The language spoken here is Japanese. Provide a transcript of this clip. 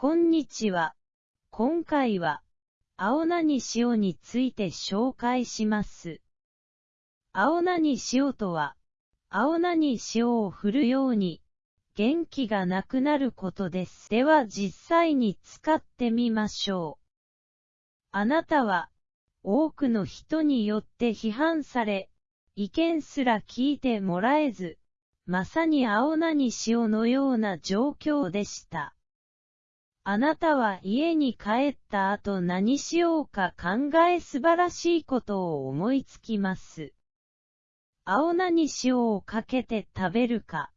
こんにちは。今回は、青何塩について紹介します。青何塩とは、青何塩を振るように、元気がなくなることです。では実際に使ってみましょう。あなたは、多くの人によって批判され、意見すら聞いてもらえず、まさに青何塩のような状況でした。あなたは家に帰った後何しようか考え素晴らしいことを思いつきます。青菜に塩をかけて食べるか、